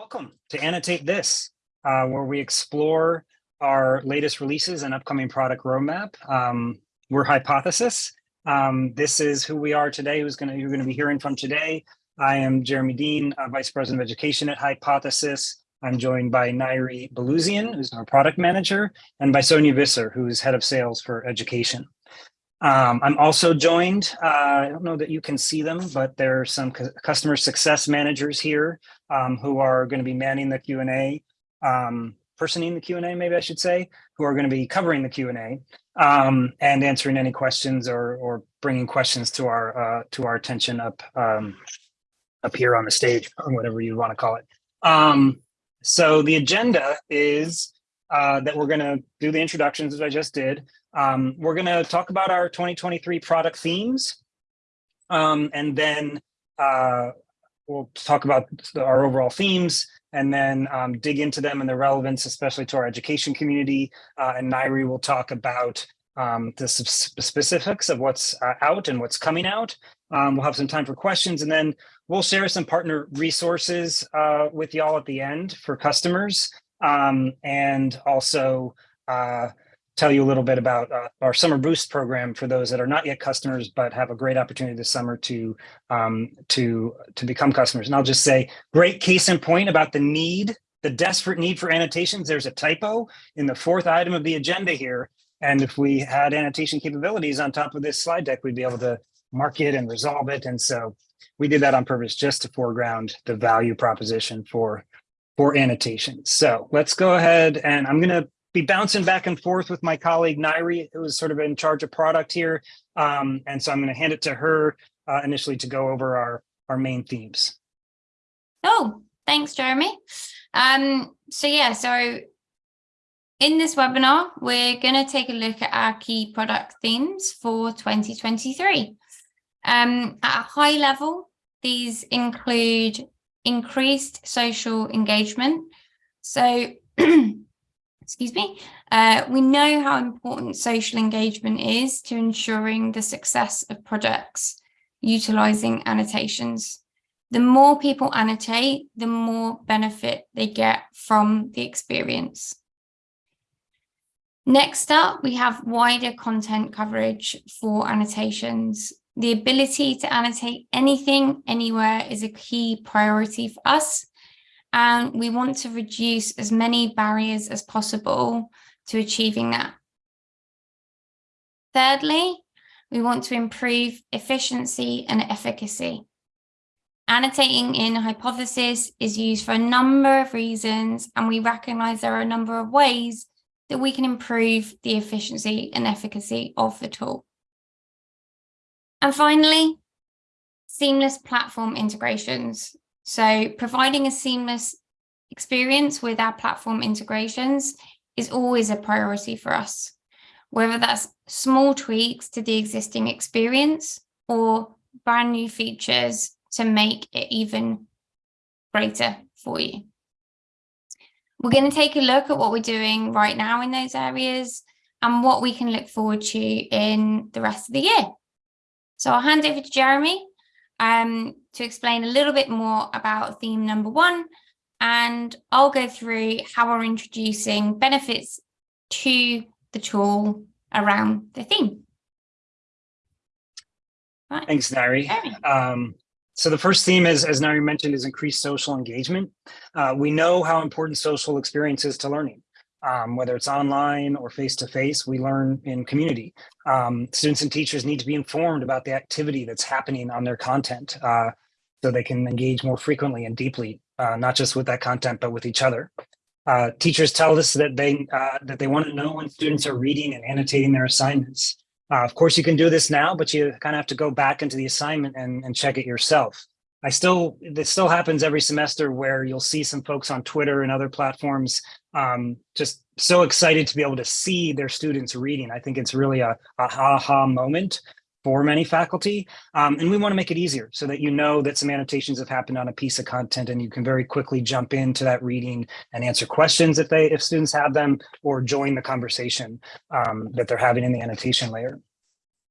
Welcome to Annotate This, uh, where we explore our latest releases and upcoming product roadmap. Um, we're Hypothesis. Um, this is who we are today, who's gonna, you're going to be hearing from today. I am Jeremy Dean, uh, Vice President of Education at Hypothesis. I'm joined by Nairi Beluzian, who's our product manager, and by Sonia Visser, who's head of sales for education. Um, I'm also joined, uh, I don't know that you can see them, but there are some customer success managers here um, who are going to be manning the Q&A, um, personing the Q&A, maybe I should say, who are going to be covering the Q&A um, and answering any questions or, or bringing questions to our uh, to our attention up um, up here on the stage or whatever you want to call it. Um, so the agenda is uh, that we're going to do the introductions as I just did. Um, we're going to talk about our 2023 product themes. Um, and then uh, we'll talk about our overall themes and then um, dig into them and their relevance, especially to our education community. Uh, and Nairi will talk about um, the specifics of what's uh, out and what's coming out. Um, we'll have some time for questions and then we'll share some partner resources uh, with y'all at the end for customers um, and also uh, tell you a little bit about uh, our summer boost program for those that are not yet customers but have a great opportunity this summer to um, to to become customers. And i'll just say great case in point about the need the desperate need for annotations. There's a typo in the fourth item of the agenda here. And if we had annotation capabilities on top of this slide deck we'd be able to mark it and resolve it. And so we did that on purpose just to foreground the value proposition for for annotations. so let's go ahead and i'm going to be bouncing back and forth with my colleague Nairi, who is sort of in charge of product here. Um, and so I'm going to hand it to her uh, initially to go over our, our main themes. Oh, thanks, Jeremy. Um, so yeah, so in this webinar, we're going to take a look at our key product themes for 2023. Um, at a high level, these include increased social engagement. So excuse me, uh, we know how important social engagement is to ensuring the success of projects utilizing annotations. The more people annotate, the more benefit they get from the experience. Next up, we have wider content coverage for annotations. The ability to annotate anything, anywhere is a key priority for us and we want to reduce as many barriers as possible to achieving that. Thirdly, we want to improve efficiency and efficacy. Annotating in Hypothesis is used for a number of reasons, and we recognize there are a number of ways that we can improve the efficiency and efficacy of the tool. And finally, seamless platform integrations. So providing a seamless experience with our platform integrations is always a priority for us, whether that's small tweaks to the existing experience or brand new features to make it even greater for you. We're going to take a look at what we're doing right now in those areas and what we can look forward to in the rest of the year. So I'll hand over to Jeremy um, to explain a little bit more about theme number one, and I'll go through how we're introducing benefits to the tool around the theme. Right. Thanks, Nairi. Um, so the first theme, is, as Nairi mentioned, is increased social engagement. Uh, we know how important social experience is to learning um, whether it's online or face-to-face, -face, we learn in community. Um, students and teachers need to be informed about the activity that's happening on their content uh, so they can engage more frequently and deeply, uh, not just with that content, but with each other. Uh, teachers tell us that they uh, that they want to know when students are reading and annotating their assignments. Uh, of course, you can do this now, but you kind of have to go back into the assignment and, and check it yourself. I still, this still happens every semester where you'll see some folks on Twitter and other platforms um, just so excited to be able to see their students reading. I think it's really a, a ha-ha moment for many faculty. Um, and we want to make it easier so that you know that some annotations have happened on a piece of content and you can very quickly jump into that reading and answer questions if they if students have them or join the conversation um, that they're having in the annotation layer.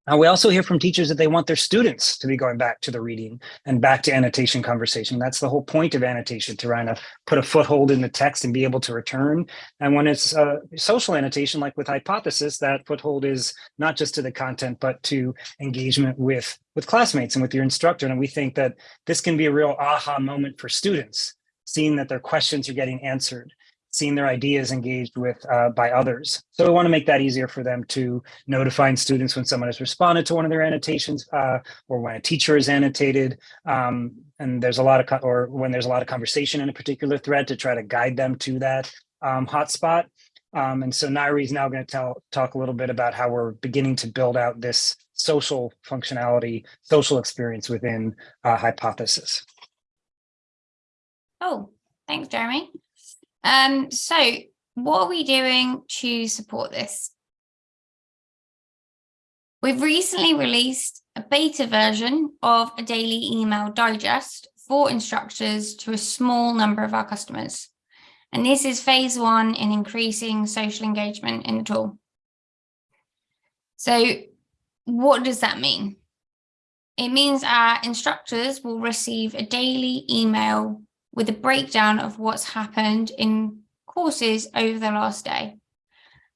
Uh, we also hear from teachers that they want their students to be going back to the reading and back to annotation conversation. That's the whole point of annotation, to try to put a foothold in the text and be able to return. And when it's uh, social annotation, like with Hypothesis, that foothold is not just to the content, but to engagement with, with classmates and with your instructor. And we think that this can be a real aha moment for students, seeing that their questions are getting answered seeing their ideas engaged with uh, by others. So we want to make that easier for them to notifying students when someone has responded to one of their annotations uh, or when a teacher is annotated. Um, and there's a lot of, or when there's a lot of conversation in a particular thread to try to guide them to that um, hotspot. Um, and so Nairi is now going to tell talk a little bit about how we're beginning to build out this social functionality, social experience within uh, Hypothesis. Oh, thanks, Jeremy. Um, so what are we doing to support this? We've recently released a beta version of a daily email digest for instructors to a small number of our customers. And this is phase one in increasing social engagement in the tool. So what does that mean? It means our instructors will receive a daily email with a breakdown of what's happened in courses over the last day.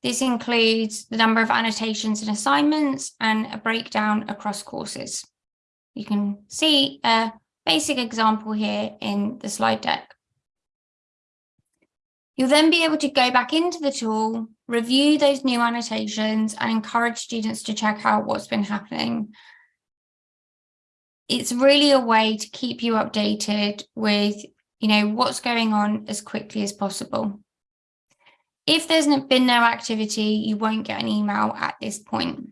This includes the number of annotations and assignments and a breakdown across courses. You can see a basic example here in the slide deck. You'll then be able to go back into the tool, review those new annotations and encourage students to check out what's been happening. It's really a way to keep you updated with you know, what's going on as quickly as possible. If there's been no activity, you won't get an email at this point.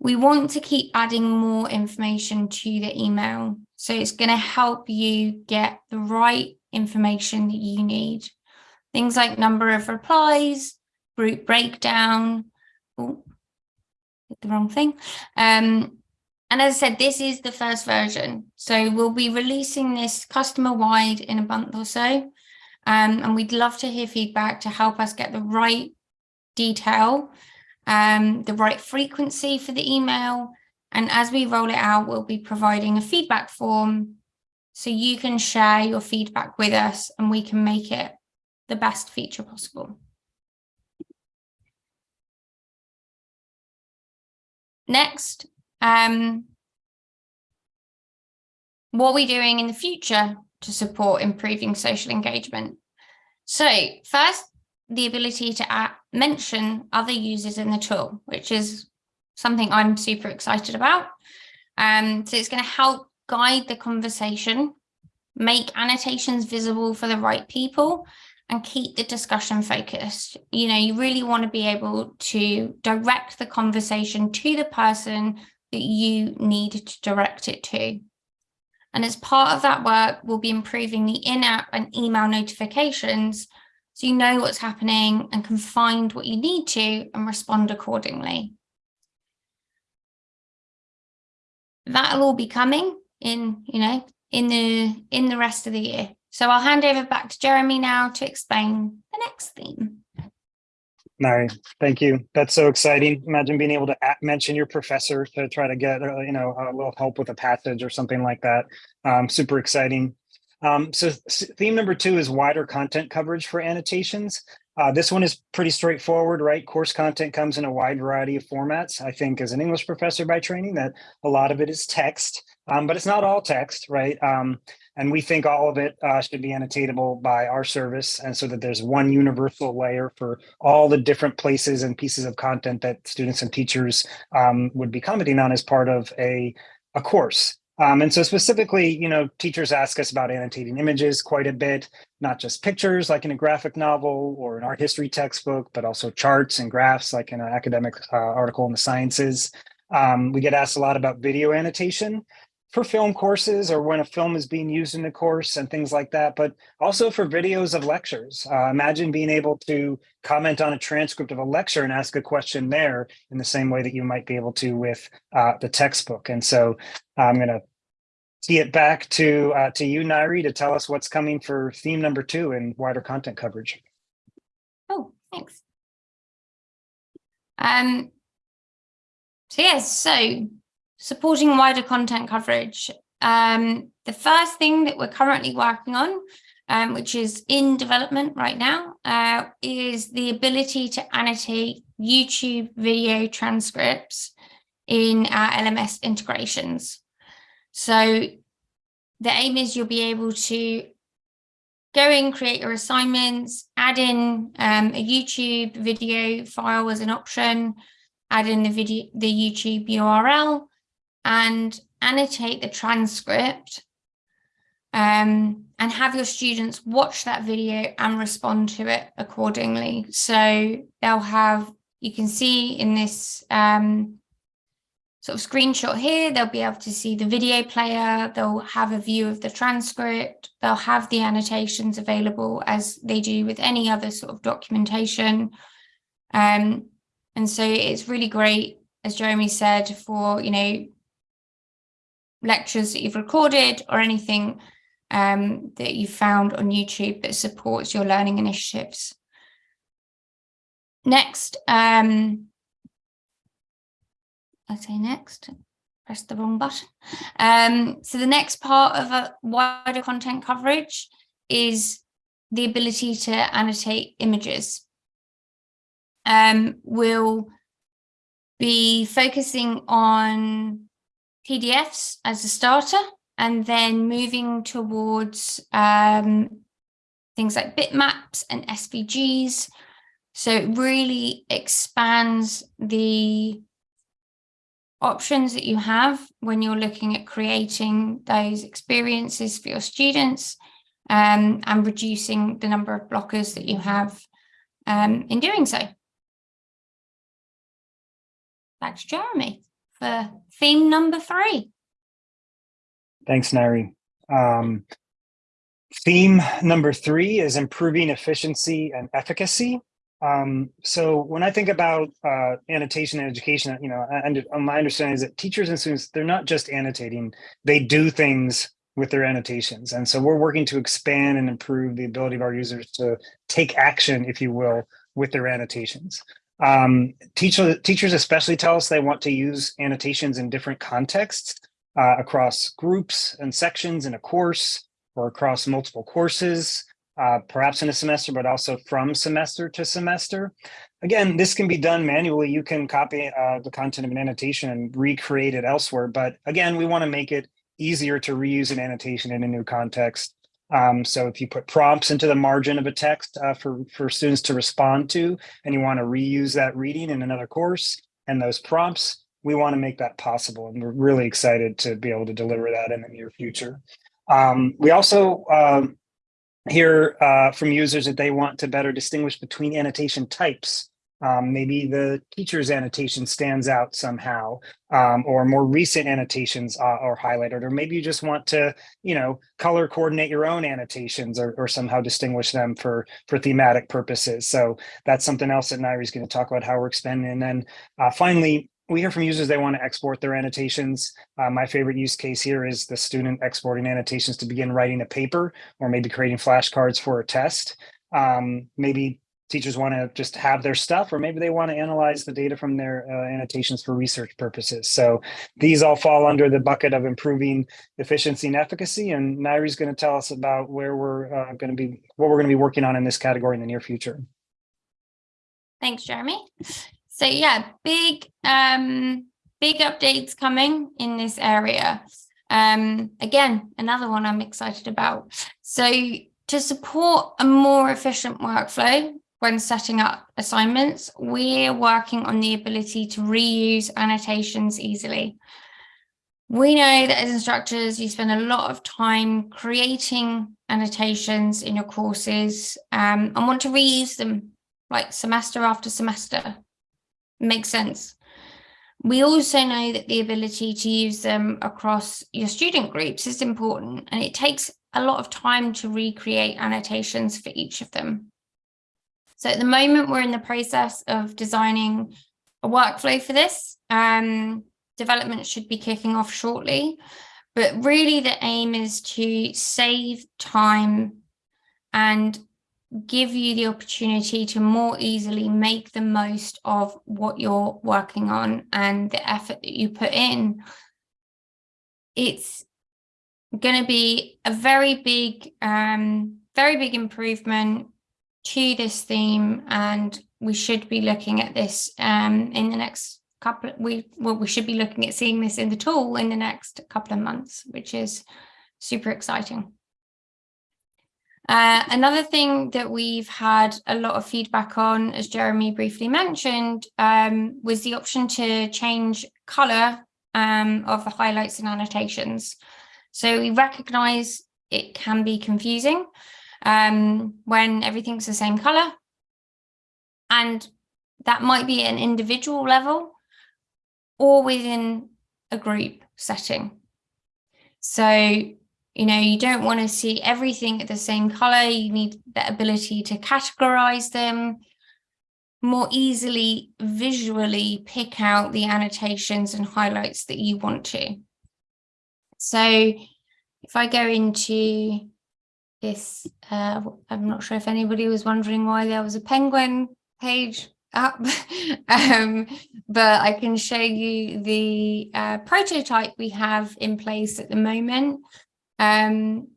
We want to keep adding more information to the email. So it's going to help you get the right information that you need. Things like number of replies, group breakdown, oh, the wrong thing, um, and as I said, this is the first version. So we'll be releasing this customer wide in a month or so. Um, and we'd love to hear feedback to help us get the right detail, um, the right frequency for the email. And as we roll it out, we'll be providing a feedback form so you can share your feedback with us and we can make it the best feature possible. Next, um, what are we doing in the future to support improving social engagement? So first, the ability to add, mention other users in the tool, which is something I'm super excited about. Um, so it's going to help guide the conversation, make annotations visible for the right people, and keep the discussion focused. You know, you really want to be able to direct the conversation to the person that you need to direct it to. And as part of that work, we'll be improving the in-app and email notifications so you know what's happening and can find what you need to and respond accordingly. That'll all be coming in, you know, in the in the rest of the year. So I'll hand over back to Jeremy now to explain the next theme. Nairi, thank you. That's so exciting. Imagine being able to mention your professor to try to get, uh, you know, a little help with a passage or something like that. Um, super exciting. Um, so theme number two is wider content coverage for annotations. Uh, this one is pretty straightforward, right? Course content comes in a wide variety of formats. I think as an English professor by training that a lot of it is text, um, but it's not all text, right? Um, and we think all of it uh, should be annotatable by our service. And so that there's one universal layer for all the different places and pieces of content that students and teachers um, would be commenting on as part of a, a course. Um, and so specifically, you know, teachers ask us about annotating images quite a bit, not just pictures like in a graphic novel or an art history textbook, but also charts and graphs like in an academic uh, article in the sciences. Um, we get asked a lot about video annotation for film courses or when a film is being used in a course and things like that, but also for videos of lectures. Uh, imagine being able to comment on a transcript of a lecture and ask a question there in the same way that you might be able to with uh, the textbook. And so I'm going to tee it back to uh, to you, Nairi, to tell us what's coming for theme number two in wider content coverage. Oh, thanks. Um, So yes, so supporting wider content coverage. Um, the first thing that we're currently working on, um, which is in development right now, uh, is the ability to annotate YouTube video transcripts in our LMS integrations. So the aim is you'll be able to go in, create your assignments, add in um, a YouTube video file as an option, add in the video, the YouTube URL, and annotate the transcript um, and have your students watch that video and respond to it accordingly. So they'll have, you can see in this um, sort of screenshot here, they'll be able to see the video player, they'll have a view of the transcript, they'll have the annotations available as they do with any other sort of documentation. Um, and so it's really great, as Jeremy said, for, you know, lectures that you've recorded or anything um, that you found on YouTube that supports your learning initiatives. Next, um, I say next, press the wrong button. Um, so the next part of a wider content coverage is the ability to annotate images. Um, we'll be focusing on PDFs as a starter and then moving towards um, things like bitmaps and SVGs. So it really expands the options that you have when you're looking at creating those experiences for your students um, and reducing the number of blockers that you have um, in doing so. Back to Jeremy for theme number three. Thanks, Nairi. Um, theme number three is improving efficiency and efficacy. Um, so when I think about uh, annotation and education, you know, and my understanding is that teachers and students, they're not just annotating, they do things with their annotations. And so we're working to expand and improve the ability of our users to take action, if you will, with their annotations. Um, teacher, teachers especially tell us they want to use annotations in different contexts uh, across groups and sections in a course or across multiple courses uh, perhaps in a semester, but also from semester to semester. Again, this can be done manually. You can copy uh, the content of an annotation and recreate it elsewhere. But again, we want to make it easier to reuse an annotation in a new context. Um, so if you put prompts into the margin of a text uh, for, for students to respond to, and you want to reuse that reading in another course and those prompts, we want to make that possible. And we're really excited to be able to deliver that in the near future. Um, we also um, hear uh, from users that they want to better distinguish between annotation types. Um, maybe the teacher's annotation stands out somehow, um, or more recent annotations uh, are highlighted, or maybe you just want to, you know, color coordinate your own annotations or, or somehow distinguish them for for thematic purposes. So that's something else that Nairi is going to talk about how we're expanding. And then uh, finally, we hear from users they want to export their annotations. Uh, my favorite use case here is the student exporting annotations to begin writing a paper or maybe creating flashcards for a test. Um, maybe teachers want to just have their stuff, or maybe they want to analyze the data from their uh, annotations for research purposes. So these all fall under the bucket of improving efficiency and efficacy. And Nairi's going to tell us about where we're uh, going to be, what we're going to be working on in this category in the near future. Thanks, Jeremy. So yeah, big, um, big updates coming in this area. Um, again, another one I'm excited about. So to support a more efficient workflow when setting up assignments, we're working on the ability to reuse annotations easily. We know that as instructors, you spend a lot of time creating annotations in your courses um, and want to reuse them like semester after semester makes sense. We also know that the ability to use them across your student groups is important and it takes a lot of time to recreate annotations for each of them. So at the moment, we're in the process of designing a workflow for this. Um, development should be kicking off shortly, but really the aim is to save time and give you the opportunity to more easily make the most of what you're working on and the effort that you put in. It's going to be a very big, um, very big improvement to this theme and we should be looking at this um, in the next couple we well we should be looking at seeing this in the tool in the next couple of months which is super exciting uh, another thing that we've had a lot of feedback on, as Jeremy briefly mentioned, um, was the option to change colour um, of the highlights and annotations. So we recognise it can be confusing um, when everything's the same colour. And that might be an individual level or within a group setting. So you know, you don't want to see everything at the same color. You need the ability to categorize them, more easily visually pick out the annotations and highlights that you want to. So if I go into this, uh, I'm not sure if anybody was wondering why there was a penguin page up, um, but I can show you the uh, prototype we have in place at the moment um,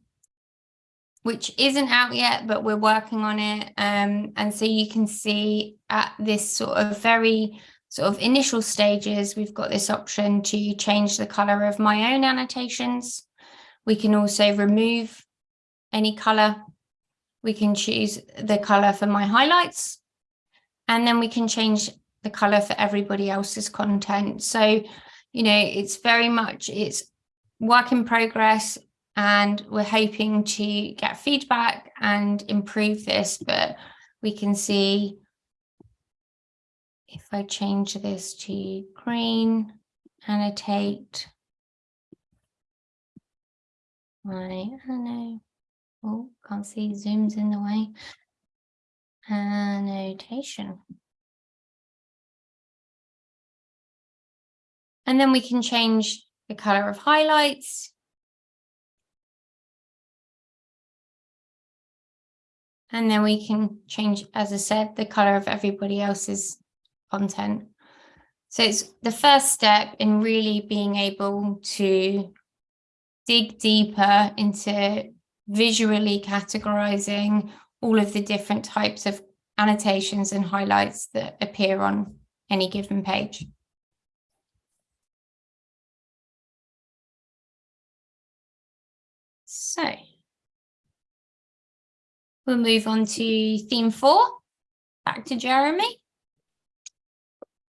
which isn't out yet, but we're working on it. Um, and so you can see at this sort of very sort of initial stages, we've got this option to change the color of my own annotations. We can also remove any color. We can choose the color for my highlights, and then we can change the color for everybody else's content. So, you know, it's very much, it's work in progress and we're hoping to get feedback and improve this, but we can see if I change this to green, annotate my, I oh, can't see, zooms in the way, uh, annotation. And then we can change the color of highlights And then we can change, as I said, the color of everybody else's content. So it's the first step in really being able to dig deeper into visually categorizing all of the different types of annotations and highlights that appear on any given page. So We'll move on to theme four. Back to Jeremy.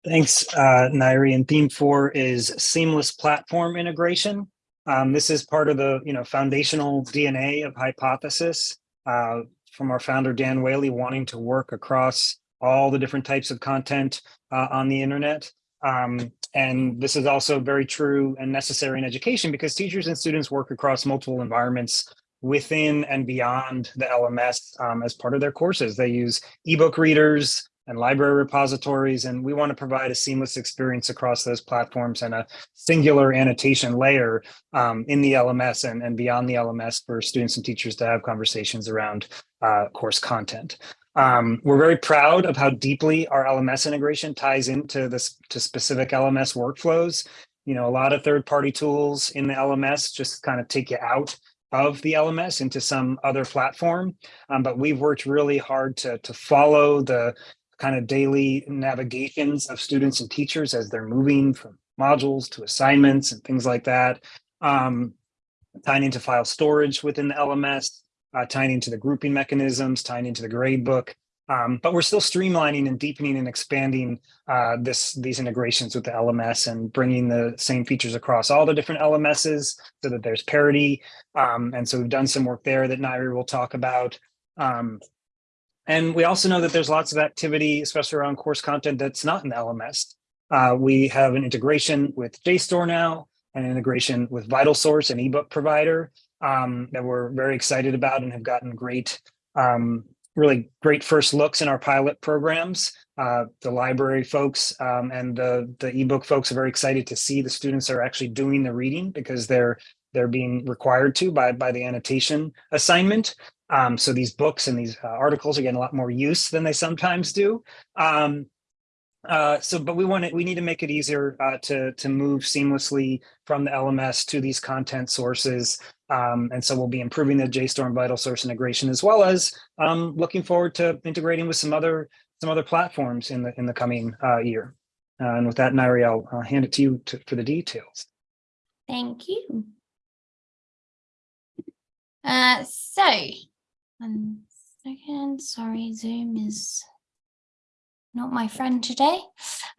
Thanks, uh, Nairi. And theme four is seamless platform integration. Um, this is part of the you know foundational DNA of Hypothesis uh, from our founder, Dan Whaley, wanting to work across all the different types of content uh, on the internet. Um, and this is also very true and necessary in education because teachers and students work across multiple environments within and beyond the LMS um, as part of their courses. They use ebook readers and library repositories, and we want to provide a seamless experience across those platforms and a singular annotation layer um, in the LMS and, and beyond the LMS for students and teachers to have conversations around uh, course content. Um, we're very proud of how deeply our LMS integration ties into this to specific LMS workflows. You know, a lot of third-party tools in the LMS just kind of take you out of the LMS into some other platform. Um, but we've worked really hard to, to follow the kind of daily navigations of students and teachers as they're moving from modules to assignments and things like that. Um, tying into file storage within the LMS, uh, tying into the grouping mechanisms, tying into the gradebook, um, but we're still streamlining and deepening and expanding uh, this these integrations with the LMS and bringing the same features across all the different LMSs so that there's parity. Um, and so we've done some work there that Nairi will talk about. Um, and we also know that there's lots of activity, especially around course content that's not in the LMS. Uh, we have an integration with JSTOR now, an integration with VitalSource, an ebook provider um, that we're very excited about and have gotten great um, really great first looks in our pilot programs. Uh, the library folks um, and the, the ebook folks are very excited to see the students are actually doing the reading because they're they're being required to by, by the annotation assignment. Um, so these books and these uh, articles are getting a lot more use than they sometimes do. Um, uh, so, but we want to, we need to make it easier uh, to to move seamlessly from the LMS to these content sources. Um, and so we'll be improving the JSTOR VitalSource integration as well as um, looking forward to integrating with some other some other platforms in the in the coming uh, year. Uh, and with that, Nairi, I'll, I'll hand it to you to, for the details. Thank you. Uh, so, one second, sorry, Zoom is not my friend today.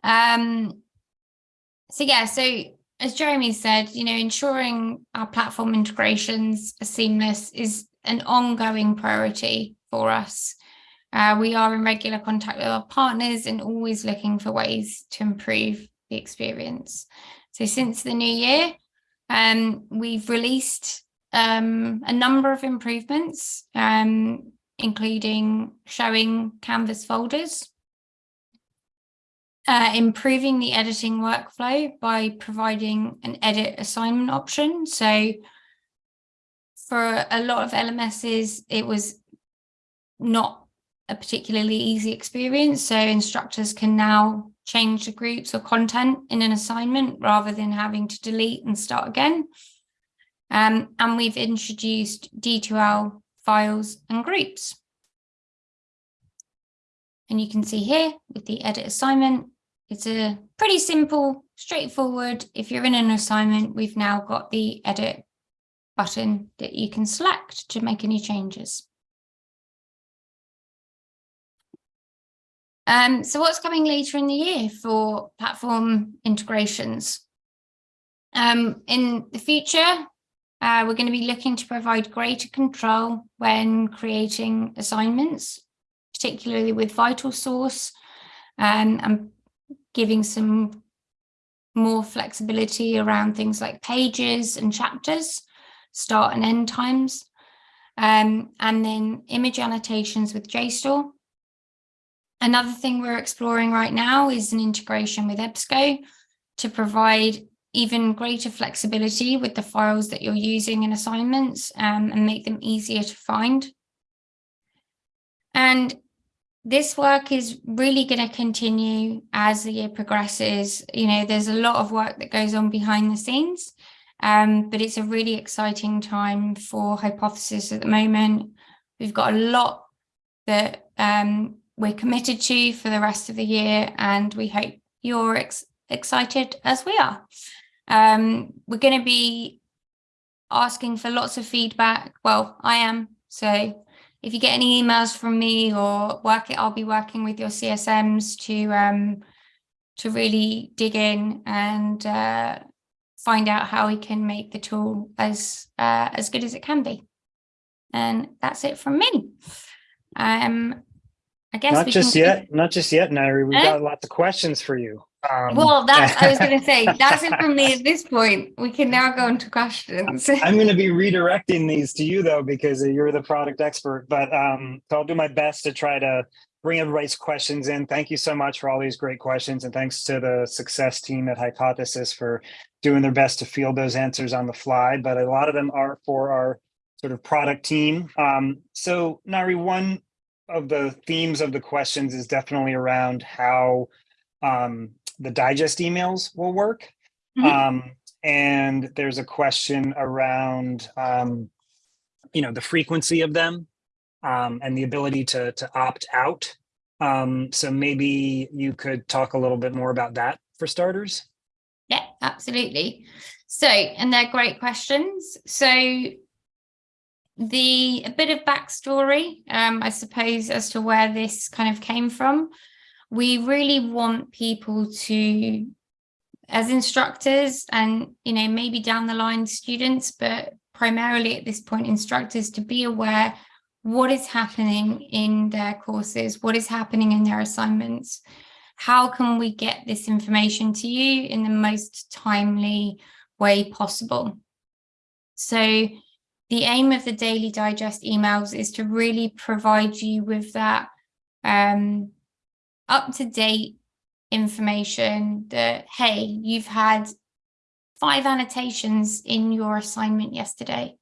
Um, so yeah, so as Jeremy said, you know, ensuring our platform integrations are seamless is an ongoing priority for us. Uh, we are in regular contact with our partners and always looking for ways to improve the experience. So since the new year, um, we've released um, a number of improvements, um, including showing Canvas folders, uh, improving the editing workflow by providing an edit assignment option. So for a lot of LMSs, it was not a particularly easy experience. So instructors can now change the groups or content in an assignment rather than having to delete and start again. Um, and we've introduced D2L files and groups. And you can see here with the edit assignment, it's a pretty simple, straightforward. If you're in an assignment, we've now got the edit button that you can select to make any changes. Um, so what's coming later in the year for platform integrations? Um, in the future, uh, we're going to be looking to provide greater control when creating assignments, particularly with VitalSource um, and giving some more flexibility around things like pages and chapters, start and end times, um, and then image annotations with JSTOR. Another thing we're exploring right now is an integration with EBSCO to provide even greater flexibility with the files that you're using in assignments um, and make them easier to find. And this work is really going to continue as the year progresses. You know, there's a lot of work that goes on behind the scenes, um, but it's a really exciting time for Hypothesis at the moment. We've got a lot that um, we're committed to for the rest of the year, and we hope you're ex excited as we are. Um, we're going to be asking for lots of feedback. Well, I am. So if you get any emails from me or work it, I'll be working with your CSMs to um, to really dig in and uh, find out how we can make the tool as uh, as good as it can be. And that's it from me. Um, I guess not just yet, not just yet, Nairi. We've eh? got lots of questions for you. Um, well, that's I was going to say that's it for me at this point. We can now go into questions. I'm going to be redirecting these to you though because you're the product expert. But um, so I'll do my best to try to bring everybody's questions in. Thank you so much for all these great questions, and thanks to the success team at Hypothesis for doing their best to field those answers on the fly. But a lot of them are for our sort of product team. Um, so Nairi, one of the themes of the questions is definitely around how um, the digest emails will work. Mm -hmm. um, and there's a question around, um, you know, the frequency of them um, and the ability to, to opt out. Um, so maybe you could talk a little bit more about that for starters. Yeah, absolutely. So, and they're great questions. So the a bit of backstory, um, I suppose, as to where this kind of came from we really want people to as instructors and you know maybe down the line students but primarily at this point instructors to be aware what is happening in their courses what is happening in their assignments. How can we get this information to you in the most timely way possible? So the aim of the daily digest emails is to really provide you with that um, up to date information that, hey, you've had five annotations in your assignment yesterday.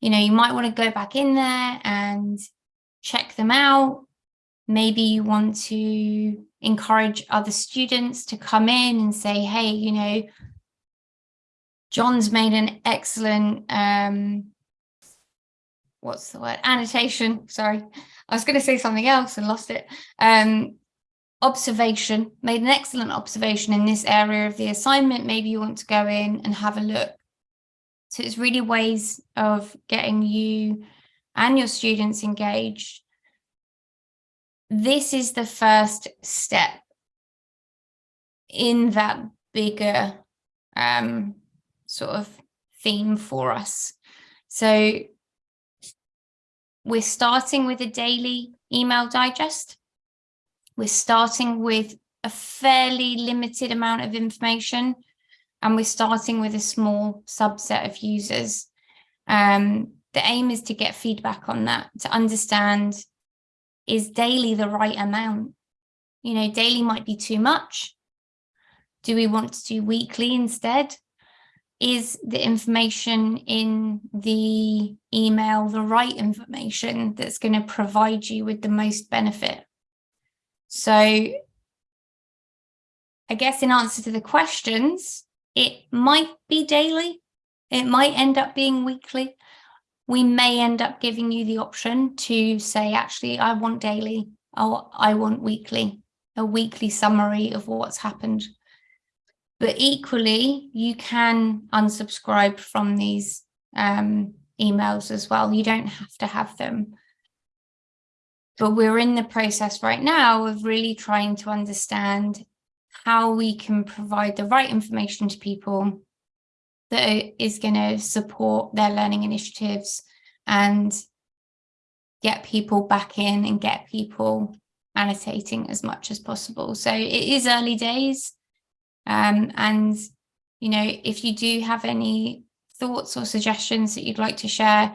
you know, you might want to go back in there and check them out. Maybe you want to encourage other students to come in and say, hey, you know, John's made an excellent, um, what's the word, annotation, sorry. I was going to say something else and lost it. Um, observation, made an excellent observation in this area of the assignment. Maybe you want to go in and have a look. So it's really ways of getting you and your students engaged. This is the first step in that bigger um, sort of theme for us. So we're starting with a daily email digest. We're starting with a fairly limited amount of information and we're starting with a small subset of users. Um, the aim is to get feedback on that, to understand is daily the right amount? You know, daily might be too much. Do we want to do weekly instead? Is the information in the email the right information that's going to provide you with the most benefit? So I guess in answer to the questions, it might be daily. It might end up being weekly. We may end up giving you the option to say, actually, I want daily or I want weekly, a weekly summary of what's happened. But equally, you can unsubscribe from these um, emails as well. You don't have to have them. But we're in the process right now of really trying to understand how we can provide the right information to people that is going to support their learning initiatives and get people back in and get people annotating as much as possible. So it is early days. Um, and, you know, if you do have any thoughts or suggestions that you'd like to share,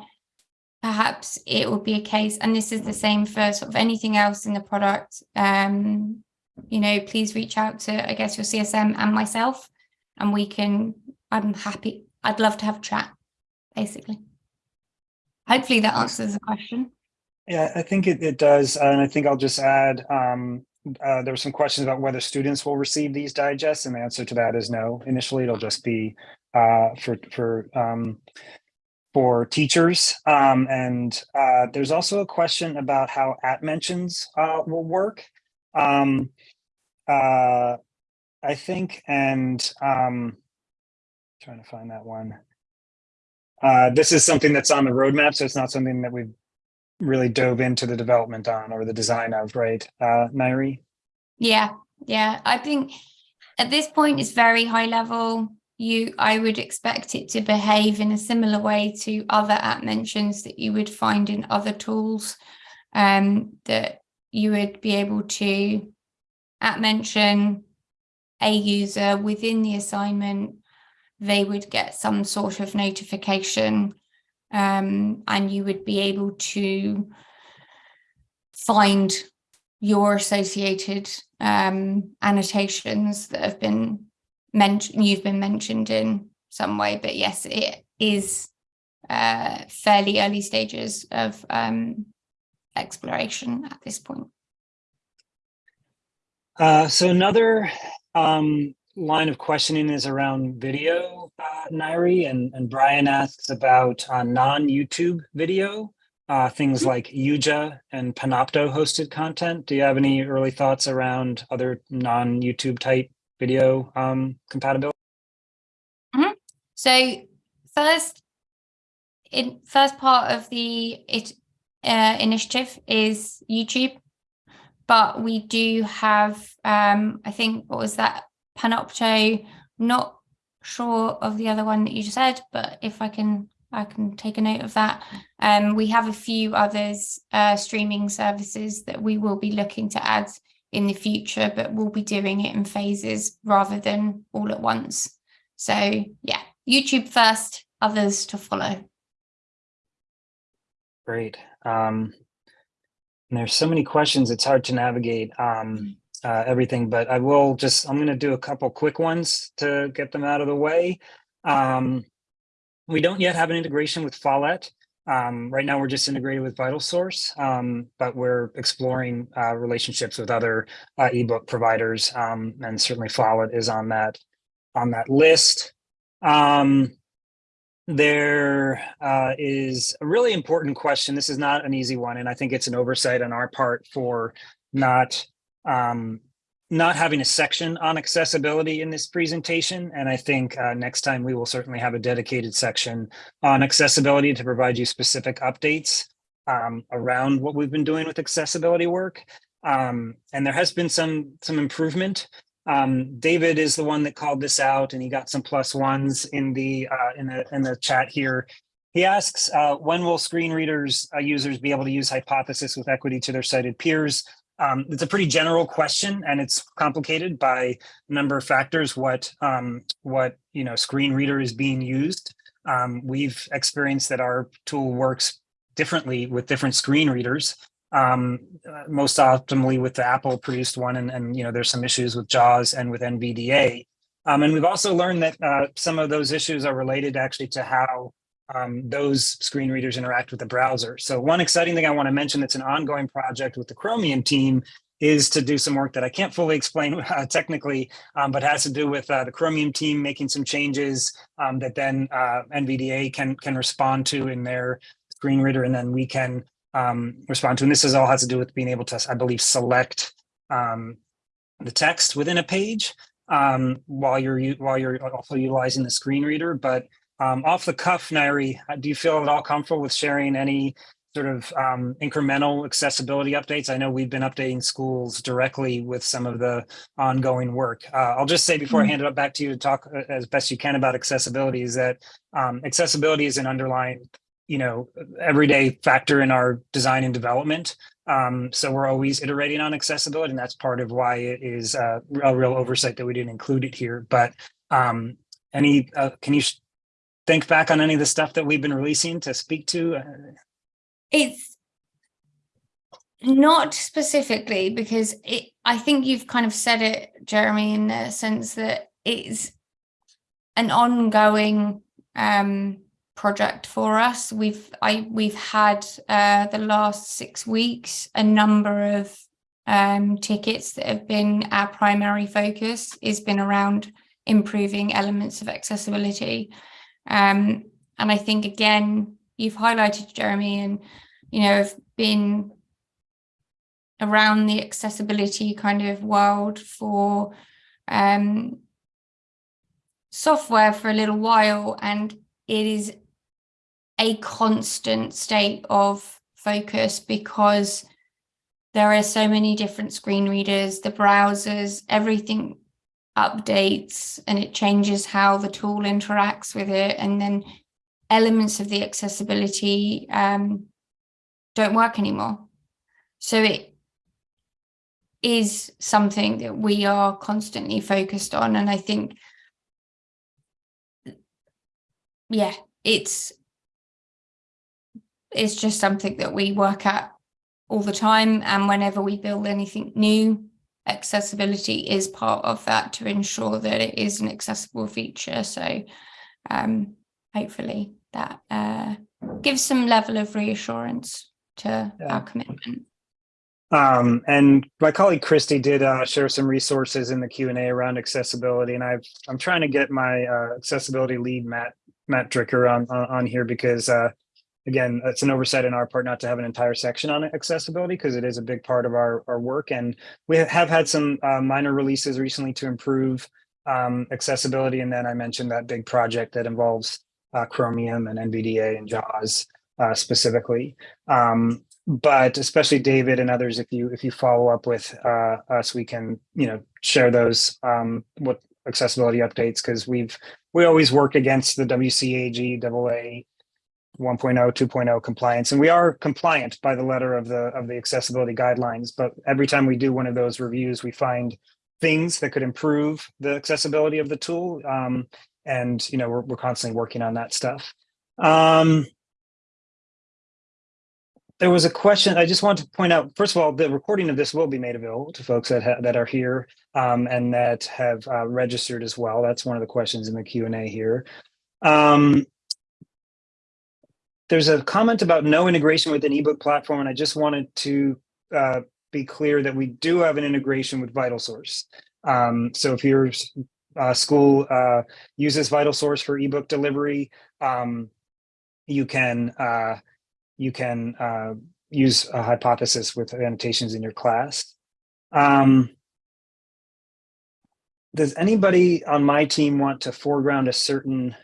perhaps it will be a case, and this is the same for sort of anything else in the product, um, you know, please reach out to, I guess, your CSM and myself, and we can, I'm happy, I'd love to have a chat, basically. Hopefully that answers the question. Yeah, I think it, it does. And I think I'll just add, um, uh, there were some questions about whether students will receive these digests, and the answer to that is no. Initially, it'll just be uh, for for um, for teachers. Um, and uh, there's also a question about how at mentions uh, will work. Um, uh, I think, and um, trying to find that one. Uh, this is something that's on the roadmap, so it's not something that we've really dove into the development on or the design of, right, uh, Nairi? Yeah, yeah. I think at this point it's very high level. You, I would expect it to behave in a similar way to other at mentions that you would find in other tools um, that you would be able to at mention a user within the assignment, they would get some sort of notification um, and you would be able to find your associated um, annotations that have been mentioned, you've been mentioned in some way, but yes, it is uh, fairly early stages of um, exploration at this point. Uh, so another um, line of questioning is around video, uh, Nairi, and, and Brian asks about uh, non-YouTube video, uh, things mm-hmm. like Yuja and Panopto hosted content. Do you have any early thoughts around other non-YouTube type video um, compatibility? Mm -hmm. So first, in first part of the it, uh, initiative is YouTube but we do have, um, I think, what was that, Panopto, not sure of the other one that you just said, but if I can, I can take a note of that. Um, we have a few others, uh, streaming services that we will be looking to add in the future, but we'll be doing it in phases rather than all at once. So yeah, YouTube first, others to follow. Great. Um, there's so many questions, it's hard to navigate um, uh, everything, but I will just, I'm going to do a couple quick ones to get them out of the way. Um, we don't yet have an integration with Follett. Um, right now, we're just integrated with VitalSource, um, but we're exploring uh, relationships with other uh, ebook providers, um, and certainly Follett is on that on that list. Um, there uh, is a really important question. This is not an easy one, and I think it's an oversight on our part for not um, not having a section on accessibility in this presentation. And I think uh, next time we will certainly have a dedicated section on accessibility to provide you specific updates um, around what we've been doing with accessibility work. Um, and there has been some some improvement. Um, David is the one that called this out, and he got some plus ones in the uh, in the in the chat here. He asks, uh, when will screen readers uh, users be able to use hypothesis with equity to their sighted peers? Um, it's a pretty general question, and it's complicated by a number of factors. What um, what you know screen reader is being used. Um, we've experienced that our tool works differently with different screen readers um, uh, most optimally with the Apple produced one. And, and, you know, there's some issues with JAWS and with NVDA. Um, and we've also learned that uh, some of those issues are related actually to how um, those screen readers interact with the browser. So one exciting thing I want to mention that's an ongoing project with the Chromium team is to do some work that I can't fully explain uh, technically, um, but has to do with uh, the Chromium team making some changes um, that then uh, NVDA can can respond to in their screen reader, and then we can um, respond to. And this is all has to do with being able to, I believe, select um, the text within a page um, while you're while you're also utilizing the screen reader. But um, off the cuff, Nairi, do you feel at all comfortable with sharing any sort of um, incremental accessibility updates? I know we've been updating schools directly with some of the ongoing work. Uh, I'll just say before Mm. I hand it back to you to talk uh, as best you can about accessibility is that um, accessibility is an underlying you know, everyday factor in our design and development. Um, so we're always iterating on accessibility, and that's part of why it is uh, a real oversight that we didn't include it here. But um, any, uh, can you think back on any of the stuff that we've been releasing to speak to? Uh, It's not specifically because it, I think you've kind of said it, Jeremy, in the sense that it's an ongoing um, project for us. We've I we've had uh, the last six weeks a number of um, tickets that have been our primary focus has been around improving elements of accessibility. Um, and I think again, you've highlighted Jeremy and you know have been around the accessibility kind of world for um, software for a little while and it is a constant state of focus because there are so many different screen readers, the browsers, everything updates and it changes how the tool interacts with it. And then elements of the accessibility um, don't work anymore. So it is something that we are constantly focused on. And I think, yeah, it's it's just something that we work at all the time. And whenever we build anything new, accessibility is part of that to ensure that it is an accessible feature. So um, hopefully that uh, gives some level of reassurance to Yeah. our commitment. Um, and my colleague Christy did uh, share some resources in the Q and A around accessibility, and I've I'm trying to get my uh, accessibility lead Matt Matt Dricker on on, on here because uh, again, it's an oversight on our part not to have an entire section on accessibility because it is a big part of our our work, and we have had some uh, minor releases recently to improve um, accessibility, and then I mentioned that big project that involves uh, Chromium and NVDA and JAWS uh, specifically. Um, but especially David and others, if you if you follow up with uh, us, we can you know share those um, what accessibility updates because we've we always work against the WCAG AA 1.0 2.0 compliance and we are compliant by the letter of the of the accessibility guidelines but every time we do one of those reviews we find things that could improve the accessibility of the tool um, and you know we're, we're constantly working on that stuff um, there was a question I just want to point out. First of all, the recording of this will be made available to folks that ha- that are here um, and that have uh, registered as well. That's one of the questions in the Q and A here. Um, there's a comment about no integration with an ebook platform, and I just wanted to uh, be clear that we do have an integration with VitalSource. Um, so if your uh, school uh, uses VitalSource for ebook delivery, um, you can uh, you can uh, use a hypothesis with annotations in your class. Um, does anybody on my team want to foreground a certain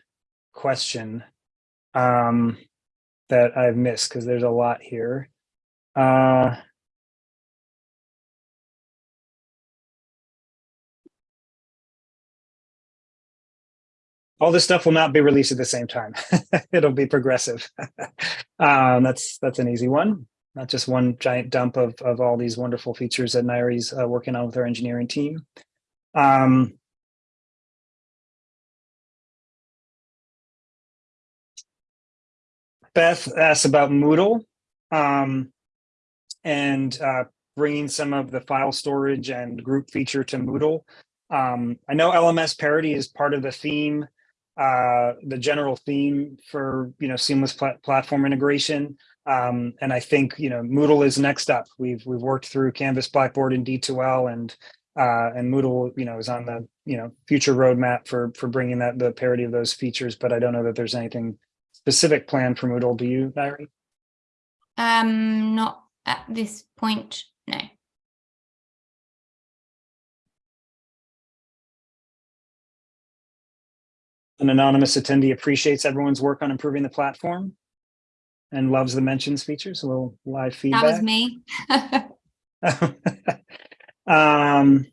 question um, that I've missed? Because there's a lot here. Uh, all this stuff will not be released at the same time. It'll be progressive. um, that's that's an easy one. Not just one giant dump of of all these wonderful features that Nairi's uh, working on with our engineering team. Um, Beth asked about Moodle um, and uh, bringing some of the file storage and group feature to Moodle. Um, I know LMS parity is part of the theme uh, the general theme for you know seamless pl platform integration. Um, and I think you know Moodle is next up. We've we've worked through Canvas, Blackboard, and D2L, and uh, and Moodle you know is on the you know future roadmap for for bringing that the parity of those features. But I don't know that there's anything specific plan for Moodle. Do you, Nairi? Um, not at this point. No. An anonymous attendee appreciates everyone's work on improving the platform and loves the mentions features, a little live feedback. That was me. um,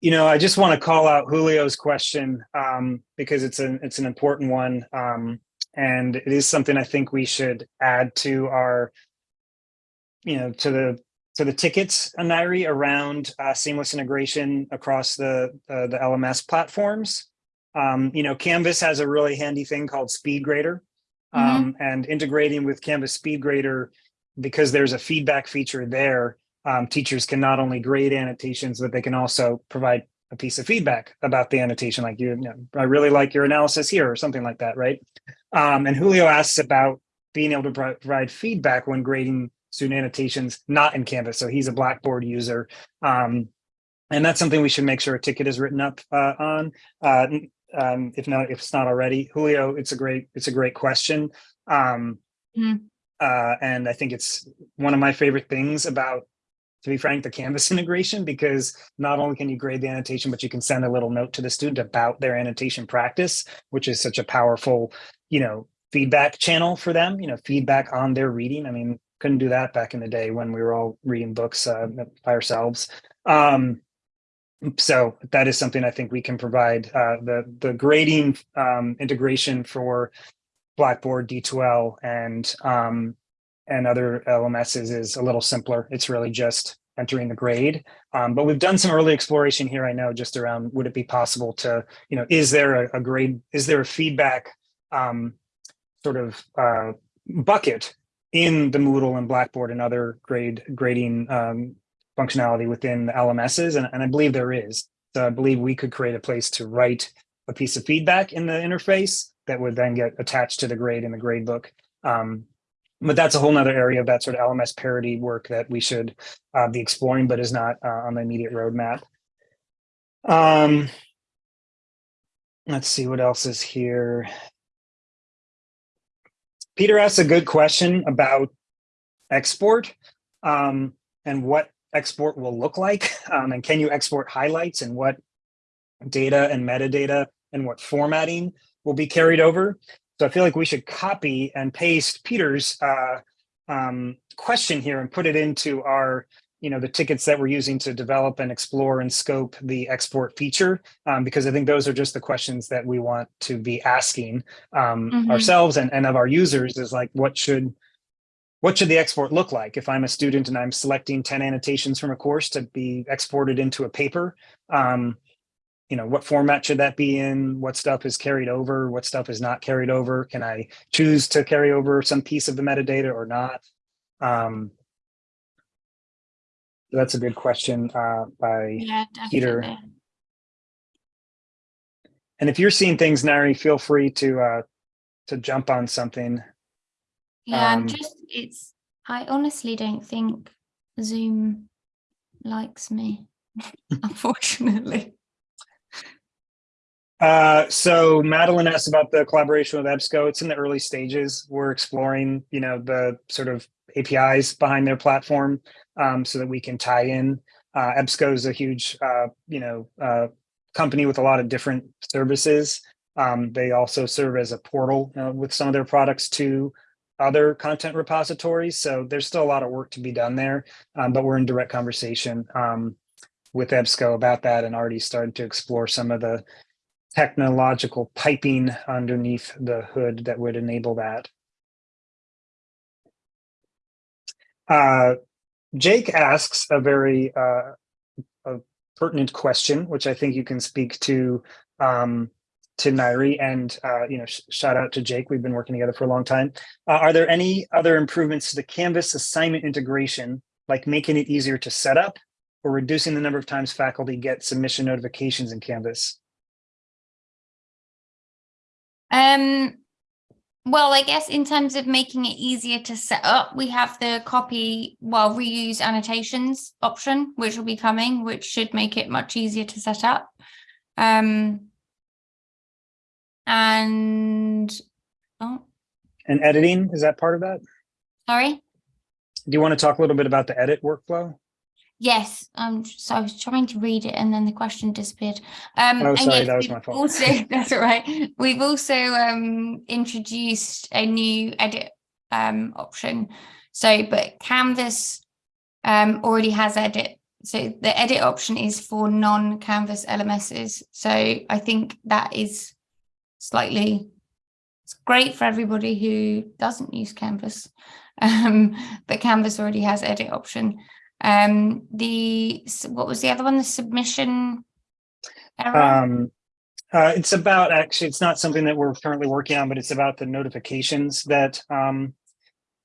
you know, I just want to call out Julio's question um, because it's an it's an important one. Um, and it is something I think we should add to our, you know, to the to the tickets, Nairi, around uh, seamless integration across the uh, the LMS platforms. Um, you know, Canvas has a really handy thing called SpeedGrader, um, mm -hmm. and integrating with Canvas SpeedGrader because there's a feedback feature there. Um, teachers can not only grade annotations, but they can also provide a piece of feedback about the annotation, like you, you know, I really like your analysis here or something like that, right? Um, and Julio asks about being able to provide feedback when grading student annotations not in Canvas. So he's a Blackboard user. Um, and that's something we should make sure a ticket is written up uh, on. Uh, um, if not, if it's not already, Julio, it's a great, it's a great question. Um, mm. uh, and I think it's one of my favorite things about to be frank, the Canvas integration, because not only can you grade the annotation, but you can send a little note to the student about their annotation practice, which is such a powerful, you know, feedback channel for them, you know, feedback on their reading. I mean, couldn't do that back in the day when we were all reading books uh, by ourselves. Um, so that is something I think we can provide. Uh, the, the grading um, integration for Blackboard, D2L, and um, and other LMSs is a little simpler. It's really just entering the grade. Um, but we've done some early exploration here, I know, just around would it be possible to, you know, is there a, a grade, is there a feedback um, sort of uh, bucket in the Moodle and Blackboard and other grade grading um, functionality within the LMSs? And, and I believe there is. So I believe we could create a place to write a piece of feedback in the interface that would then get attached to the grade in the grade book. Um, but that's a whole nother area of that sort of LMS parity work that we should uh, be exploring, but is not uh, on the immediate roadmap. Um, let's see what else is here. Peter asked a good question about export um, and what export will look like. Um, and can you export highlights and what data and metadata and what formatting will be carried over. So I feel like we should copy and paste Peter's uh, um, question here and put it into our, you know, the tickets that we're using to develop and explore and scope the export feature, um, because I think those are just the questions that we want to be asking um, mm -hmm. ourselves and, and of our users is like, what should what should the export look like if I'm a student and I'm selecting 10 annotations from a course to be exported into a paper? Um, you know, what format should that be in? What stuff is carried over? What stuff is not carried over? Can I choose to carry over some piece of the metadata or not? Um, That's a good question uh, by, Yeah, Peter. and if you're seeing things, Nairi, feel free to uh, to jump on something. Yeah, I'm Um, just it's I honestly don't think Zoom likes me, unfortunately. Uh, so Madeline asked about the collaboration with EBSCO. It's in the early stages. We're exploring, you know, the sort of APIs behind their platform um, so that we can tie in. Uh, EBSCO is a huge, uh, you know, uh, company with a lot of different services. Um, they also serve as a portal uh, with some of their products to other content repositories. So there's still a lot of work to be done there, um, but we're in direct conversation um, with EBSCO about that and already started to explore some of the technological piping underneath the hood that would enable that. Uh, Jake asks a very uh, a pertinent question, which I think you can speak to um, to Nairi. And uh, you know, sh shout out to Jake. We've been working together for a long time. Uh, are there any other improvements to the Canvas assignment integration, like making it easier to set up, or reducing the number of times faculty get submission notifications in Canvas? Um, well, I guess in terms of making it easier to set up, we have the copy, well, reuse annotations option, which will be coming, which should make it much easier to set up. Um, and, oh, And editing, is that part of that? sorry. Do you want to talk a little bit about the edit workflow? Yes, um, so I was trying to read it and then the question disappeared. Um, Oh, sorry, yes, that was my fault. Also, that's all right. We've also um introduced a new edit um option. So, but Canvas um already has edit. So the edit option is for non-Canvas LMSs. So I think that is slightly it's great for everybody who doesn't use Canvas. Um, but Canvas already has edit option. Um, the what was the other one? The submission error. Um, uh, it's about, actually, it's not something that we're currently working on, but it's about the notifications that um,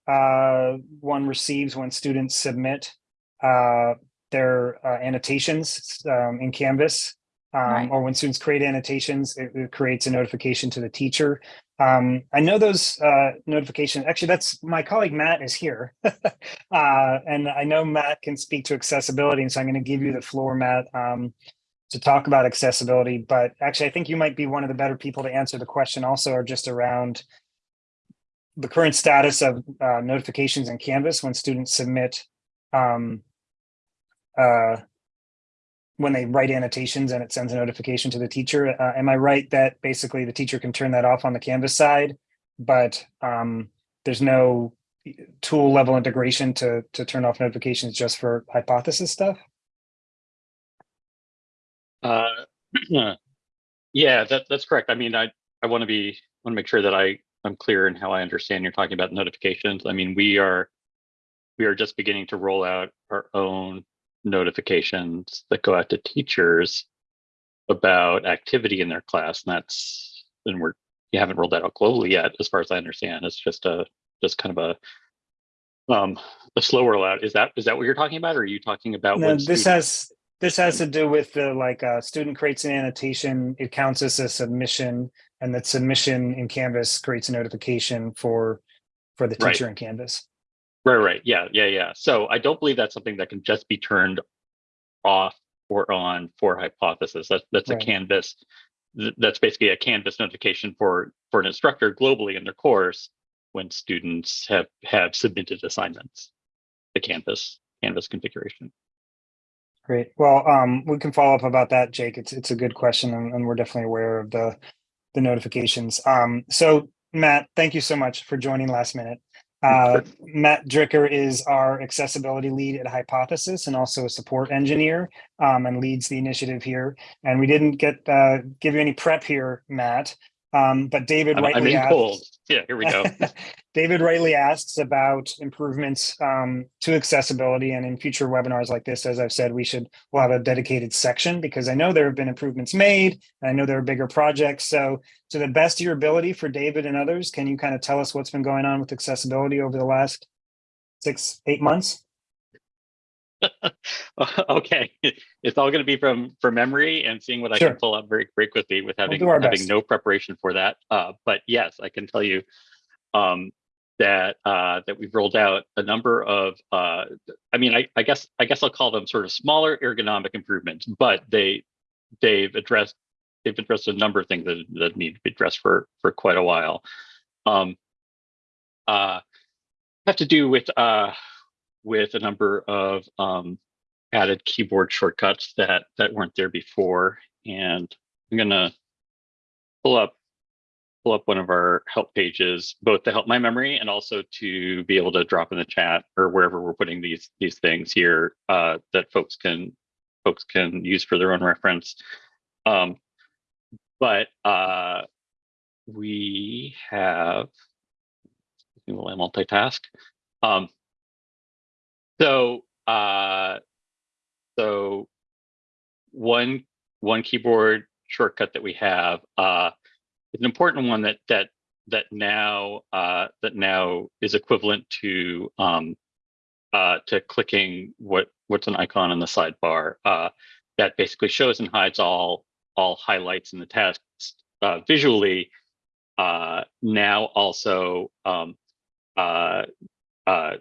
uh, one receives when students submit uh, their uh, annotations um, in Canvas. Um, Right. Or when students create annotations, it, it creates a notification to the teacher. Um, I know those uh, notifications, actually, that's, my colleague Matt is here. Uh, and I know Matt can speak to accessibility, and so I'm going to give you the floor, Matt. Um, to talk about accessibility, but actually, I think you might be one of the better people to answer the question also are just around the current status of uh, notifications in Canvas when students submit um, uh, when they write annotations and it sends a notification to the teacher. Uh, am I right that basically the teacher can turn that off on the Canvas side, but um, there's no tool level integration to to turn off notifications just for hypothesis stuff? Uh, yeah, that, that's correct. I mean, I, I want to be, want to make sure that I, I'm clear in how I understand you're talking about notifications. I mean, we are, we are just beginning to roll out our own notifications that go out to teachers about activity in their class. And that's, and we're, you haven't rolled that out globally yet, as far as I understand. It's just a, just kind of a, um, a slow rollout. Is that, is that what you're talking about? Or are you talking about? No, when this has, this has to do with the, like, uh, student creates an annotation, it counts as a submission, and that submission in Canvas creates a notification for, for the Right. teacher in Canvas. Right, right. Yeah, yeah, yeah. So I don't believe that's something that can just be turned off or on for hypothesis. That's that's Right. a canvas. That's basically a canvas notification for for an instructor globally in their course when students have have submitted assignments. The canvas canvas configuration. Great. Well, um, we can follow up about that, Jake. It's, it's a good question and, and we're definitely aware of the, the notifications. Um, so Matt, thank you so much for joining last minute. Uh, Matt Dricker is our accessibility lead at Hypothesis and also a support engineer um, and leads the initiative here. And we didn't get, uh, give you any prep here, Matt. Um, but David I'm, I'm asked. cold. Yeah, here we go. David rightly asks about improvements um, to accessibility and in future webinars like this, as I've said, we should, we'll have a dedicated section because I know there have been improvements made. and I know there are bigger projects. So to the best of your ability for David and others, can you kind of tell us what's been going on with accessibility over the last six, eight months? okay, it's all going to be from from memory and seeing what I can pull up very very quickly with having our having best. no preparation for that. Uh, but yes, I can tell you um, that uh, that we've rolled out a number of. Uh, I mean, I, I guess I guess I'll call them sort of smaller ergonomic improvements, but they they've addressed they've addressed a number of things that that need to be addressed for for quite a while. Um, uh, have to do with uh, with a number of um, added keyboard shortcuts that that weren't there before. And I'm gonna pull up pull up one of our help pages, both to help my memory and also to be able to drop in the chat or wherever we're putting these these things here uh, that folks can folks can use for their own reference. Um, but uh, we have will multitask? Um, so uh, so one one keyboard shortcut that we have uh, is an important one that that that now uh, that now is equivalent to um, uh, to clicking what what's an icon in the sidebar uh, that basically shows and hides all all highlights in the text uh, visually. Uh, now also um, uh, uh,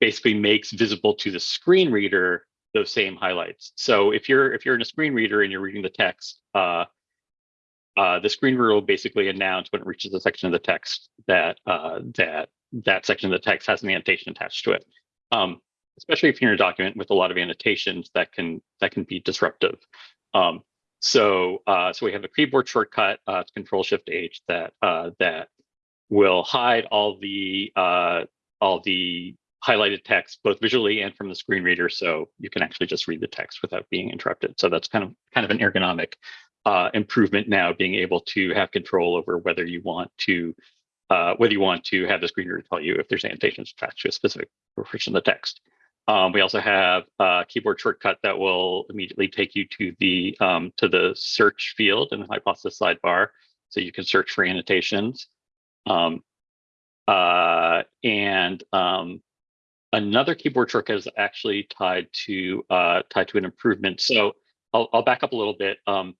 basically makes visible to the screen reader those same highlights. So if you're if you're in a screen reader and you're reading the text, uh, uh, the screen reader will basically announce when it reaches a section of the text that uh, that that section of the text has an annotation attached to it. Um, especially if you're in a document with a lot of annotations that can that can be disruptive. Um, so uh, so we have a keyboard shortcut, uh, it's Control Shift H that uh, that will hide all the uh, all the highlighted text both visually and from the screen reader so you can actually just read the text without being interrupted. So that's kind of kind of an ergonomic uh, improvement now being able to have control over whether you want to uh, whether you want to have the screen reader tell you if there's annotations attached to a specific portion of the text. Um, we also have a keyboard shortcut that will immediately take you to the um, to the search field in the hypothesis sidebar. So you can search for annotations. Um, uh, and um, another keyboard shortcut is actually tied to uh, tied to an improvement. So I'll, I'll back up a little bit. Um,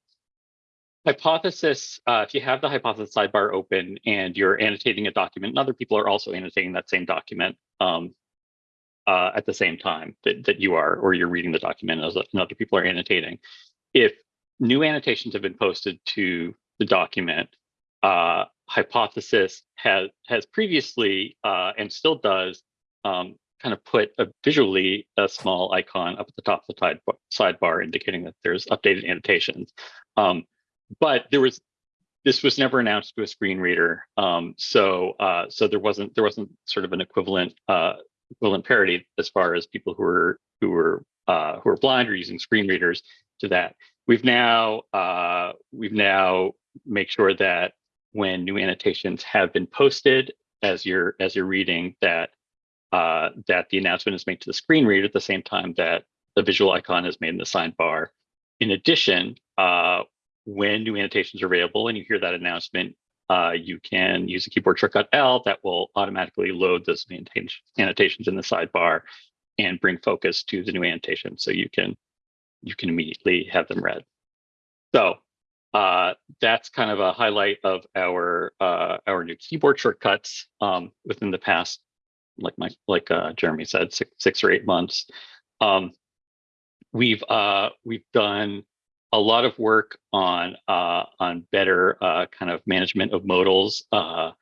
hypothesis, uh, if you have the hypothesis sidebar open and you're annotating a document, and other people are also annotating that same document um, uh, at the same time that, that you are, or you're reading the document as and other people are annotating. If new annotations have been posted to the document, uh, hypothesis has has previously uh, and still does um, kind of put a visually a small icon up at the top of the side, sidebar indicating that there's updated annotations. Um, but there was this was never announced to a screen reader, um, so uh, so there wasn't there wasn't sort of an equivalent uh, equivalent parity as far as people who were who were uh, who are blind or using screen readers to that. We've now uh, we've now make sure that when new annotations have been posted as you're as you're reading that uh, that the announcement is made to the screen reader at the same time that the visual icon is made in the sidebar. In addition, uh, when new annotations are available and you hear that announcement, uh, you can use the keyboard shortcut L that will automatically load those annotations in the sidebar and bring focus to the new annotation so you can you can immediately have them read. So uh, that's kind of a highlight of our uh, our new keyboard shortcuts um, within the past, like my like uh, Jeremy said, six six or eight months. Um, we've uh, we've done a lot of work on uh, on better uh, kind of management of modals, uh,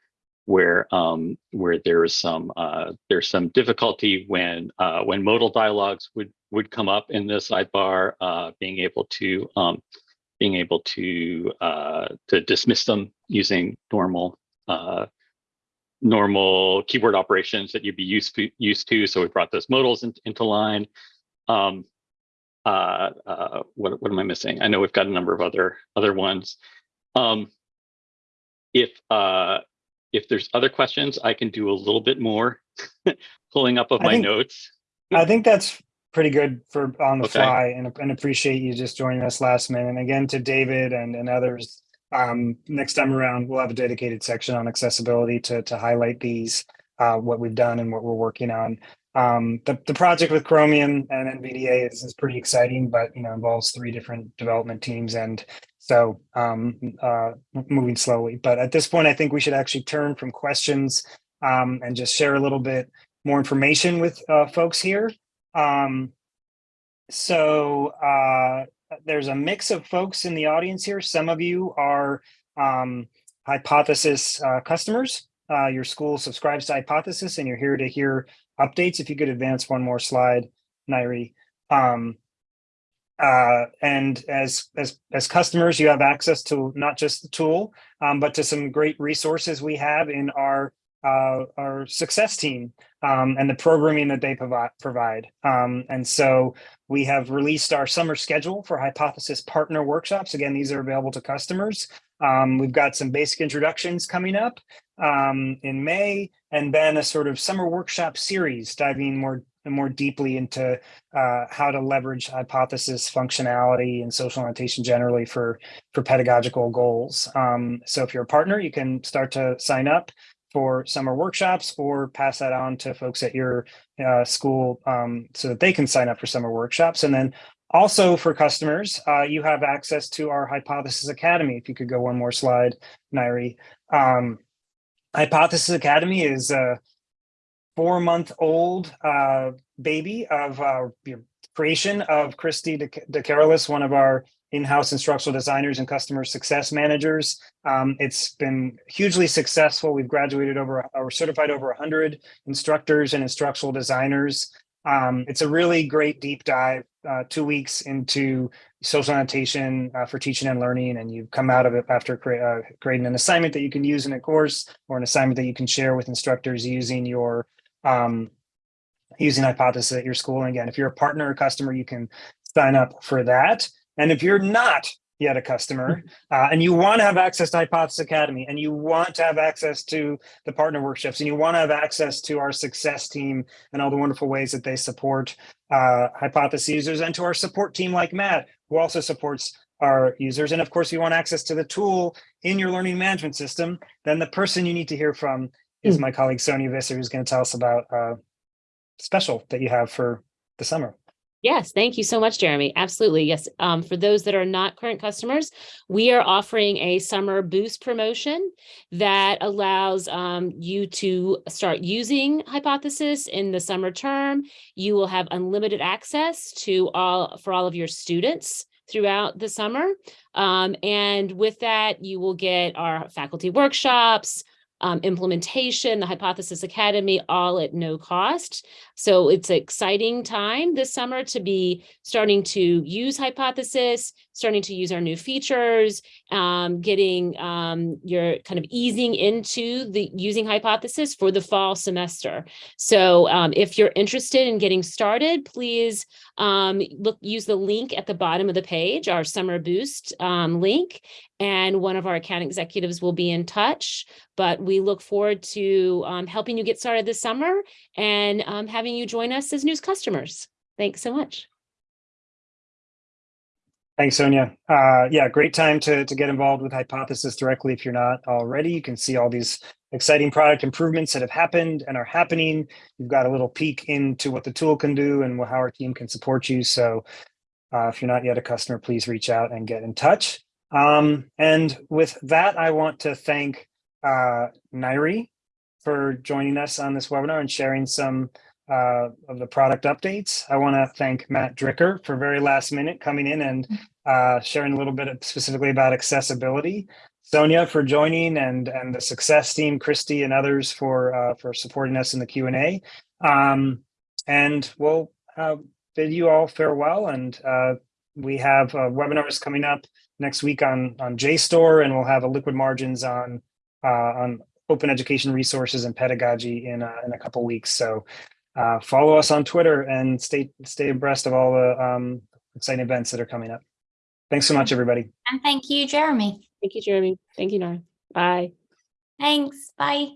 where um, where there is some uh, there's some difficulty when uh, when modal dialogues would would come up in the sidebar, uh, being able to um, being able to uh, to dismiss them using normal uh, normal keyboard operations that you'd be used to, used to. So we brought those modals in, into line. Um, uh, uh, what, what am I missing? I know we've got a number of other other ones. Um, if uh, if there's other questions, I can do a little bit more pulling up of I my think- notes. I think that's pretty good for on the Okay. fly and, and appreciate you just joining us last minute. And again, to David and, and others, um, next time around, we'll have a dedicated section on accessibility to, to highlight these, uh, what we've done and what we're working on. um, the, the project with Chromium and NVDA is, is pretty exciting, but you know involves three different development teams, and so um, uh, moving slowly. But at this point, I think we should actually turn from questions um, and just share a little bit more information with uh, folks here. Um, so uh, there's a mix of folks in the audience here. Some of you are um, Hypothesis uh, customers. Uh, your school subscribes to Hypothesis, and you're here to hear updates. If you could advance one more slide, Nairi. Um, uh, and as as as customers, you have access to not just the tool, um, but to some great resources we have in our uh, our success team um, and the programming that they provide. provide. Um, and so we have released our summer schedule for Hypothesis partner workshops. Again, these are available to customers. Um, we've got some basic introductions coming up um, in May, and then a sort of summer workshop series diving more more deeply into uh, how to leverage hypothesis functionality and social annotation generally for for pedagogical goals. Um, so if you're a partner, you can start to sign up for summer workshops or pass that on to folks at your uh, school um, so that they can sign up for summer workshops. And then also for customers, uh, you have access to our Hypothesis Academy. If you could go one more slide, Nairi. Um, Hypothesis Academy is a four month old uh, baby of uh, creation of Christy De, De Carolis, one of our in-house instructional designers and customer success managers. Um, it's been hugely successful. We've graduated over or certified over 100 instructors and instructional designers. Um, it's a really great deep dive, uh, two weeks into social annotation uh, for teaching and learning, and you've come out of it after cre uh, creating an assignment that you can use in a course or an assignment that you can share with instructors using your um, using Hypothesis at your school. And again, if you're a partner or customer, you can sign up for that. And if you're not yet a customer uh, and you want to have access to Hypothesis Academy and you want to have access to the partner workshops and you want to have access to our success team and all the wonderful ways that they support uh, Hypothesis users and to our support team like Matt, who also supports our users. And of course, you want access to the tool in your learning management system, then the person you need to hear from is my colleague Sonia Visser, who's going to tell us about uh, special that you have for the summer. Yes, thank you so much, Jeremy. Absolutely. Yes. Um, for those that are not current customers, we are offering a summer boost promotion that allows um, you to start using Hypothesis in the summer term. You will have unlimited access to all for all of your students throughout the summer. Um, and with that, you will get our faculty workshops, um, implementation, the Hypothesis Academy, all at no cost. So it's an exciting time this summer to be starting to use Hypothesis, starting to use our new features, um, getting um, your kind of easing into the using Hypothesis for the fall semester. So um, if you're interested in getting started, please um, look use the link at the bottom of the page, our summer boost um, link, and one of our account executives will be in touch. But we look forward to um, helping you get started this summer and um, having you join us as news customers. Thanks so much. Thanks, Sonia. Uh, yeah, great time to, to get involved with Hypothesis directly if you're not already. You can see all these exciting product improvements that have happened and are happening. You've got a little peek into what the tool can do and how our team can support you. So uh, if you're not yet a customer, please reach out and get in touch. Um, and with that, I want to thank uh, Nairi for joining us on this webinar and sharing some uh, of the product updates. I want to thank Matt Dricker for very last minute coming in and uh, sharing a little bit of- specifically about accessibility. Sonia for joining and and the success team, Christy and others for uh, for supporting us in the Q and A. Um, and we'll uh, bid you all farewell. And uh, we have uh, webinars coming up next week on on JSTOR, and we'll have a liquid margins on uh, on open education resources and pedagogy in uh, in a couple weeks. So uh, follow us on Twitter and stay stay abreast of all the um, exciting events that are coming up. Thanks so much, everybody. And thank you, Jeremy. Thank you, Jeremy. Thank you, Nora. Bye. Thanks. Bye.